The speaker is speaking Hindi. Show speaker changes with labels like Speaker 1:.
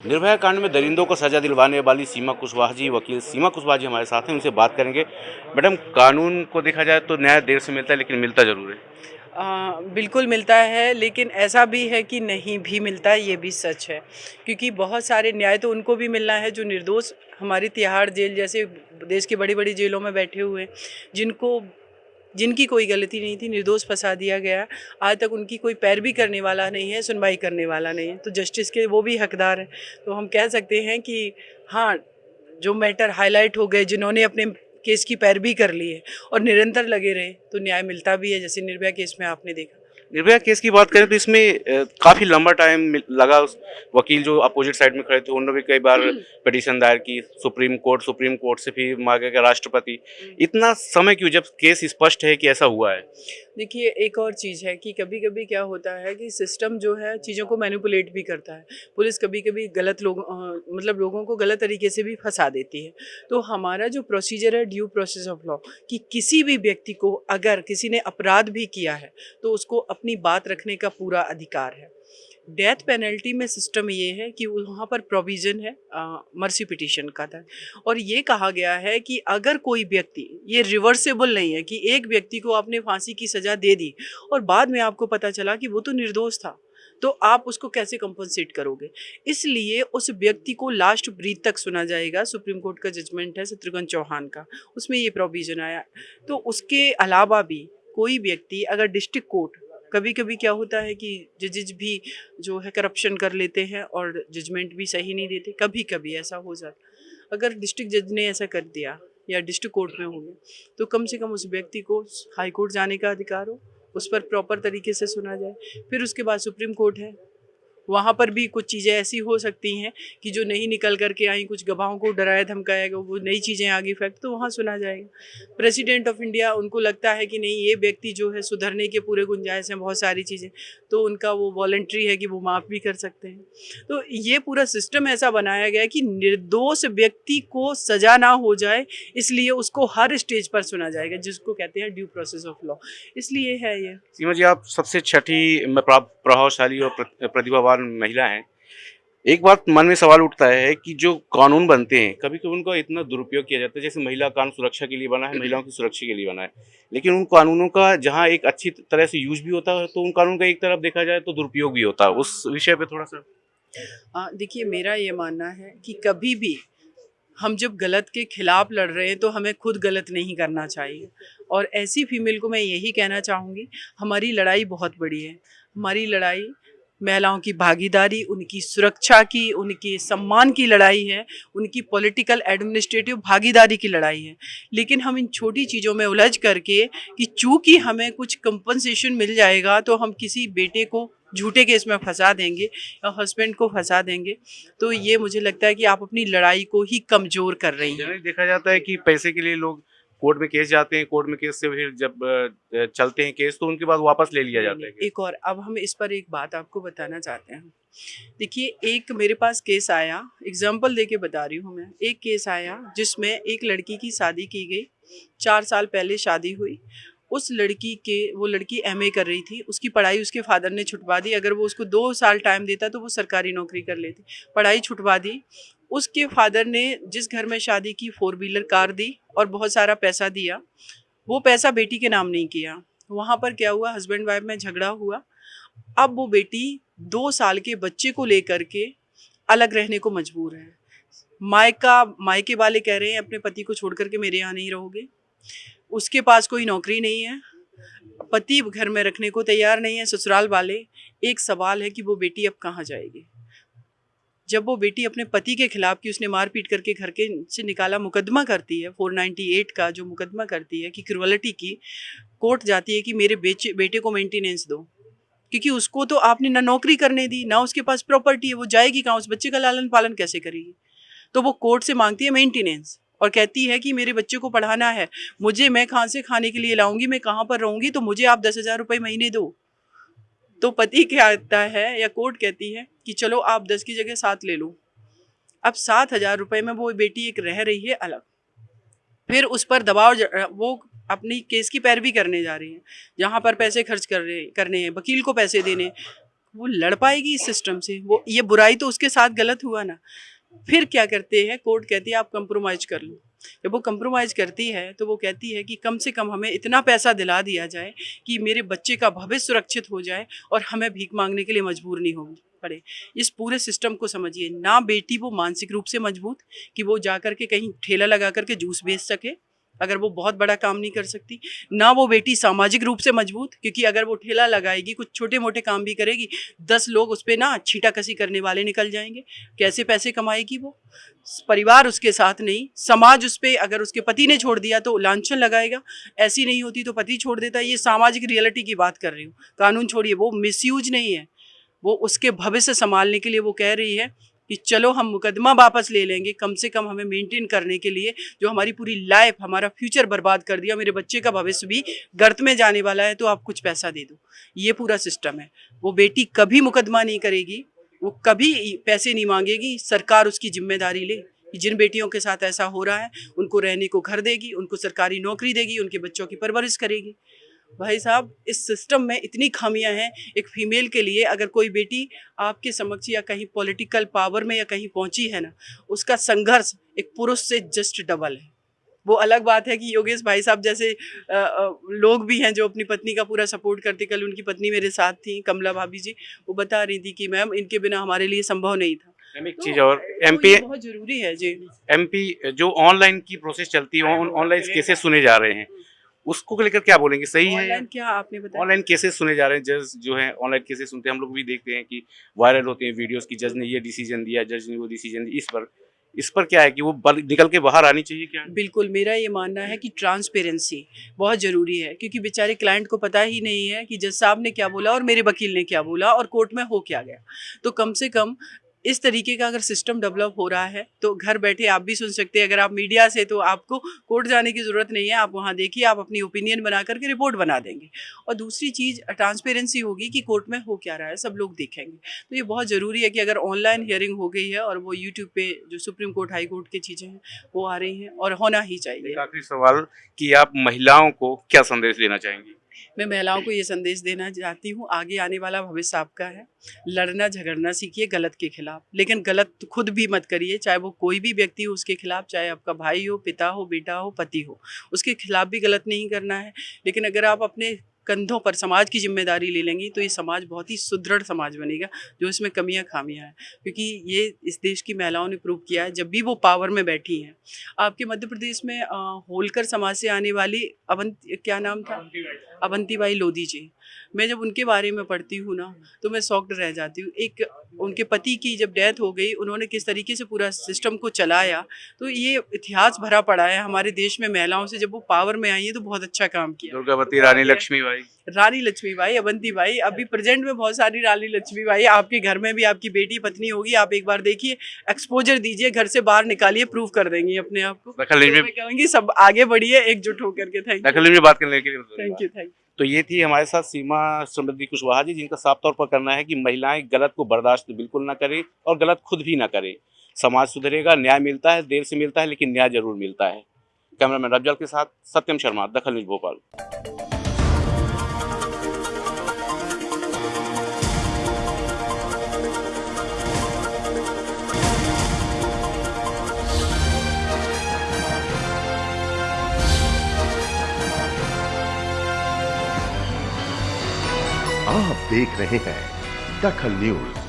Speaker 1: निर्भया कांड में दरिंदों को सजा दिलवाने वाली सीमा कुशवाहा जी वकील सीमा कुशवाहा जी हमारे साथ हैं उनसे बात करेंगे। मैडम कानून को देखा जाए तो न्याय देर से मिलता है लेकिन मिलता ज़रूर है।
Speaker 2: आ, बिल्कुल मिलता है लेकिन ऐसा भी है कि नहीं भी मिलता है ये भी सच है। क्योंकि बहुत सारे न्याय तो उनको भी मिलना है जो निर्दोष हमारी तिहाड़ जेल जैसे देश की बड़ी बड़ी जेलों में बैठे हुए जिनको जिनकी कोई गलती नहीं थी, निर्दोष फंसा दिया गया। आज तक उनकी कोई पैरवी करने वाला नहीं है, सुनवाई करने वाला नहीं है। तो जस्टिस के वो भी हकदार हैं। तो हम कह सकते हैं कि हाँ जो मैटर हाईलाइट हो गए, जिन्होंने अपने केस की पैरवी कर ली है और निरंतर लगे रहे तो न्याय मिलता भी है, जैसे निर्भया केस में आपने देखा।
Speaker 1: निर्भया केस की बात करें तो इसमें काफ़ी लंबा टाइम लगा उस वकील जो अपोजिट साइड में खड़े थे। उन्होंने भी कई बार पिटीशन दायर की सुप्रीम कोर्ट सुप्रीम कोर्ट से फिर मांगे गया राष्ट्रपति। इतना समय क्यों जब केस स्पष्ट है कि ऐसा हुआ है?
Speaker 2: देखिए, एक और चीज़ है कि कभी कभी क्या होता है कि सिस्टम जो है चीज़ों को मैनिपुलेट भी करता है। पुलिस कभी कभी गलत लोग मतलब लोगों को गलत तरीके से भी फंसा देती है। तो हमारा जो प्रोसीजर है ड्यू प्रोसेस ऑफ़ लॉ कि किसी भी व्यक्ति को अगर किसी ने अपराध भी किया है तो उसको अपनी बात रखने का पूरा अधिकार है। डेथ पेनल्टी में सिस्टम ये है कि वहाँ पर प्रोविज़न है मर्सी पिटिशन का था। और ये कहा गया है कि अगर कोई व्यक्ति, ये रिवर्सेबल नहीं है कि एक व्यक्ति को आपने फांसी की सज़ा दे दी और बाद में आपको पता चला कि वो तो निर्दोष था तो आप उसको कैसे कंपनसेट करोगे? इसलिए उस व्यक्ति को लास्ट ब्रीथ तक सुना जाएगा, सुप्रीम कोर्ट का जजमेंट है शत्रुघ्न चौहान का, उसमें ये प्रोविज़न आया। तो उसके अलावा भी कोई व्यक्ति, अगर डिस्ट्रिक्ट कोर्ट कभी कभी क्या होता है कि जजेज भी जो है करप्शन कर लेते हैं और जजमेंट भी सही नहीं देते कभी कभी ऐसा हो जाता अगर डिस्ट्रिक्ट जज ने ऐसा कर दिया या डिस्ट्रिक्ट कोर्ट में हो गया तो कम से कम उस व्यक्ति को हाई कोर्ट जाने का अधिकार हो, उस पर प्रॉपर तरीके से सुना जाए। फिर उसके बाद सुप्रीम कोर्ट है वहाँ पर भी कुछ चीज़ें ऐसी हो सकती हैं कि जो नहीं निकल करके आई, कुछ गवाहों को डराया, धमकाया गया वो नई चीज़ें आगे फैक्ट तो वहाँ सुना जाएगा। प्रेसिडेंट ऑफ़ इंडिया उनको लगता है कि नहीं, ये व्यक्ति जो है सुधरने के पूरे गुंजाइश हैं, बहुत सारी चीज़ें तो उनका वो वॉल्ट्री है कि वो माफ़ भी कर सकते हैं। तो ये पूरा सिस्टम ऐसा बनाया गया कि निर्दोष व्यक्ति को सजा ना हो जाए, इसलिए उसको हर स्टेज पर सुना जाएगा, जिसको कहते हैं ड्यू प्रोसेस ऑफ़ लॉ इसलिए है ये।
Speaker 1: सीमा जी, आप सबसे छठी प्रभावशाली और प्रतिभावान नौजवान महिला हैं, एक बात मन में सवाल उठता है कि जो कानून बनते हैं कभी कभी उनका इतना दुरुपयोग किया जाता है, जैसे महिला कानून सुरक्षा के लिए बना है, महिलाओं की सुरक्षा के लिए बना है। लेकिन उन कानूनों का जहाँ एक अच्छी तरह से यूज़ भी होता है तो उन कानून का एक तरफ़ देखा जाए तो दुरुपयोग भी होता है। उस विषय पे थोड़ा सा।
Speaker 2: देखिए, मेरा ये मानना है कि कभी भी हम जब गलत के खिलाफ लड़ रहे हैं तो हमें खुद गलत नहीं करना चाहिए। और ऐसी फीमेल को मैं यही कहना चाहूँगी, हमारी लड़ाई बहुत बड़ी है। हमारी लड़ाई महिलाओं की भागीदारी, उनकी सुरक्षा की, उनकी सम्मान की लड़ाई है, उनकी पॉलिटिकल एडमिनिस्ट्रेटिव भागीदारी की लड़ाई है। लेकिन हम इन छोटी चीज़ों में उलझ करके कि चूँकि हमें कुछ कंपनसेशन मिल जाएगा तो हम किसी बेटे को झूठे केस में फंसा देंगे या हस्बैंड को फंसा देंगे तो ये मुझे लगता है कि आप अपनी लड़ाई को ही कमज़ोर कर रही हैं।
Speaker 1: देखा जाता है कि पैसे के लिए लोग कोर्ट में केस जाते हैं, कोर्ट में केस से फिर जब चलते हैं केस तो उनके बाद वापस ले लिया जाता है
Speaker 2: एक और, अब हम इस पर एक बात आपको बताना चाहते हैं। देखिए, एक मेरे पास केस आया एग्ज़ाम्पल दे बता रही हूँ मैं। एक केस आया जिसमें एक लड़की की शादी की गई, चार साल पहले शादी हुई। उस लड़की के, वो लड़की एमए कर रही थी, उसकी पढ़ाई उसके फादर ने छुटवा दी। अगर वो उसको दो साल टाइम देता तो वो सरकारी नौकरी कर लेती। पढ़ाई छुटवा दी उसके फादर ने जिस घर में शादी की, फोर व्हीलर कार दी और बहुत सारा पैसा दिया, वो पैसा बेटी के नाम नहीं किया। वहाँ पर क्या हुआ हस्बैंड वाइफ में झगड़ा हुआ। अब वो बेटी दो साल के बच्चे को लेकर के अलग रहने को मजबूर है। मायका, मायके वाले कह रहे हैं, अपने पति को छोड़ करके मेरे यहाँ नहीं रहोगे। उसके पास कोई नौकरी नहीं है। पति घर में रखने को तैयार नहीं है, ससुराल वाले। एक सवाल है कि वो बेटी अब कहाँ जाएगी? जब वो बेटी अपने पति के खिलाफ कि उसने मारपीट करके घर के से निकाला, मुकदमा करती है 498 का जो मुकदमा करती है कि क्रुअलिटी की, कोर्ट जाती है कि मेरे बेचे, बेटे को मेंटेनेंस दो। क्योंकि उसको तो आपने ना नौकरी करने दी, ना उसके पास प्रॉपर्टी है, वो जाएगी कहाँ, उस बच्चे का लालन पालन कैसे करेगी? तो वो कोर्ट से मांगती है मेंटेनेंस और कहती है कि मेरे बच्चे को पढ़ाना है, मुझे मैं कहाँ से खाने के लिए लाऊँगी, मैं कहाँ पर रहूँगी तो मुझे आप दस हज़ार रुपये महीने दो। तो पति कहता है या कोर्ट कहती है कि चलो आप दस की जगह सात ले लो। अब सात हज़ार रुपये में वो बेटी एक रह रही है अलग। फिर उस पर दबाव वो अपनी केस की पैरवी करने जा रही है, जहाँ पर पैसे खर्च कर रहे, करने हैं, वकील को पैसे देने वो लड़ पाएगी इस सिस्टम से? वो, ये बुराई तो उसके साथ गलत हुआ ना? फिर क्या करते हैं? कोर्ट कहती है, आप कंप्रोमाइज कर लो। जब वो कंप्रोमाइज़ करती है तो वो कहती है कि कम से कम हमें इतना पैसा दिला दिया जाए कि मेरे बच्चे का भविष्य सुरक्षित हो जाए और हमें भीख मांगने के लिए मजबूर नहीं होगी। पड़े। इस पूरे सिस्टम को समझिए। ना बेटी वो मानसिक रूप से मज़बूत कि वो जा कर के कहीं ठेला लगा करके जूस बेच सके, अगर वो बहुत बड़ा काम नहीं कर सकती। ना वो बेटी सामाजिक रूप से मज़बूत, क्योंकि अगर वो ठेला लगाएगी, कुछ छोटे मोटे काम भी करेगी, दस लोग उस पर ना छीटा कसी करने वाले निकल जाएँगे। कैसे पैसे कमाएगी वो? परिवार उसके साथ नहीं, समाज उस पर अगर उसके पति ने छोड़ दिया तो लांछन लगाएगा। ऐसी नहीं होती तो पति छोड़ देता। ये सामाजिक रियलिटी की बात कर रही हूँ। कानून छोड़िए, वो मिसयूज नहीं है। वो उसके भविष्य संभालने के लिए वो कह रही है कि चलो हम मुकदमा वापस ले लेंगे, कम से कम हमें मेंटेन करने के लिए जो हमारी पूरी लाइफ हमारा फ्यूचर बर्बाद कर दिया, मेरे बच्चे का भविष्य भी गर्त में जाने वाला है तो आप कुछ पैसा दे दो। ये पूरा सिस्टम है। वो बेटी कभी मुकदमा नहीं करेगी, वो कभी पैसे नहीं मांगेगी, सरकार उसकी ज़िम्मेदारी ले जिन बेटियों के साथ ऐसा हो रहा है, उनको रहने को घर देगी, उनको सरकारी नौकरी देगी, उनके बच्चों की परवरिश करेगी। भाई साहब इस सिस्टम में इतनी खामियाँ हैं एक फीमेल के लिए अगर कोई बेटी आपके समक्ष या कहीं पॉलिटिकल पावर में या कहीं पहुँची है ना उसका संघर्ष एक पुरुष से जस्ट डबल है। वो अलग बात है कि योगेश भाई साहब जैसे आ, आ, लोग भी हैं जो अपनी पत्नी का पूरा सपोर्ट करते कल उनकी पत्नी मेरे साथ थी कमला भाभी जी वो बता रही थी कि मैम इनके बिना हमारे लिए संभव नहीं था।
Speaker 1: एक तो, चीज़ और एमपी
Speaker 2: तो बहुत ज़रूरी है जी।
Speaker 1: एमपी जो ऑनलाइन की प्रोसेस चलती है ऑनलाइन केसेस सुने जा रहे हैं। उसको लेकर क्या बोलेंगे? सही है?
Speaker 2: क्या आपने बताया?
Speaker 1: ऑनलाइन केसेस सुने जा रहे हैं जज जो है ऑनलाइन केसेस सुनते हैं। हम लोग भी देखते हैं कि वायरल होते हैं वीडियोस की जज ने ये डिसीज़न दिया जज ने वो डिसीज़न दिया। इस पर इस पर क्या है कि वो निकल के बाहर आनी चाहिए क्या?
Speaker 2: बिल्कुल मेरा ये मानना है कि ट्रांसपेरेंसी बहुत ज़रूरी है क्योंकि बेचारे क्लाइंट को पता ही नहीं है कि जज साहब ने क्या बोला और मेरे वकील ने क्या बोला और कोर्ट में हो क्या गया। तो कम से कम इस तरीके का अगर सिस्टम डेवलप हो रहा है तो घर बैठे आप भी सुन सकते हैं। अगर आप मीडिया से तो आपको कोर्ट जाने की ज़रूरत नहीं है। आप वहाँ देखिए, आप अपनी ओपिनियन बना करके रिपोर्ट बना देंगे। और दूसरी चीज़ ट्रांसपेरेंसी होगी कि कोर्ट में हो क्या रहा है, सब लोग देखेंगे। तो ये बहुत ज़रूरी है कि अगर ऑनलाइन हियरिंग हो गई है, और वो यूट्यूब पे जो सुप्रीम कोर्ट हाई कोर्ट की चीज़ें हैं, वो आ रही हैं, और होना ही चाहिए।
Speaker 1: आखिरी सवाल कि आप महिलाओं को क्या संदेश देना चाहेंगी?
Speaker 2: मैं महिलाओं को ये संदेश देना चाहती हूँ, आगे आने वाला भविष्य आपका है। लड़ना, झगड़ना सीखिए गलत के खिलाफ। लेकिन गलत खुद भी मत करिए, चाहे वो कोई भी व्यक्ति हो उसके खिलाफ, चाहे आपका भाई हो, पिता हो, बेटा हो, पति हो, उसके खिलाफ भी गलत नहीं करना है। लेकिन अगर आप अपने कंधों पर समाज की ज़िम्मेदारी ले लेंगी तो ये समाज बहुत ही सुदृढ़ समाज बनेगा, जो इसमें कमियाँ खामियाँ हैं। क्योंकि ये इस देश की महिलाओं ने प्रूव किया है, जब भी वो पावर में बैठी हैं। आपके मध्य प्रदेश में होलकर समाज से आने वाली अवंत, क्या नाम था? अवंती बाई लोधी जी। मैं जब उनके बारे में पढ़ती हूँ ना तो मैं सॉक्ड रह जाती हूँ। एक उनके पति की जब डेथ हो गई उन्होंने किस तरीके से पूरा सिस्टम को चलाया तो ये इतिहास भरा पड़ा है। हमारे देश में महिलाओं से जब वो पावर में आई है तो बहुत अच्छा काम किया।
Speaker 1: दुर्गावती रानी लक्ष्मी बाई
Speaker 2: रानी लक्ष्मी बाई अवंती बाई अभी प्रेजेंट में बहुत सारी रानी लक्ष्मी बाई आपके घर में भी आपकी बेटी पत्नी होगी। आप एक बार देखिए एक्सपोजर दीजिए घर से बाहर निकालिए प्रूव कर देंगे अपने आप को। तो कहूँगी सब आगे बढ़िए एकजुट होकर के। थैंक
Speaker 1: यू बात करने के लिए।
Speaker 2: थैंक यू थैंक यू
Speaker 1: तो ये थी हमारे साथ सीमा समृद्धि कुशवाहा जी, जिनका साफ़ तौर पर करना है कि महिलाएँ गलत को बर्दाश्त बिल्कुल ना करें और गलत खुद भी ना करें। समाज सुधरेगा, न्याय मिलता है, देर से मिलता है, लेकिन न्याय ज़रूर मिलता है। कैमरामैन रफजल के साथ सत्यम शर्मा, दखल न्यूज़ भोपाल।
Speaker 3: देख रहे हैं दखल न्यूज़।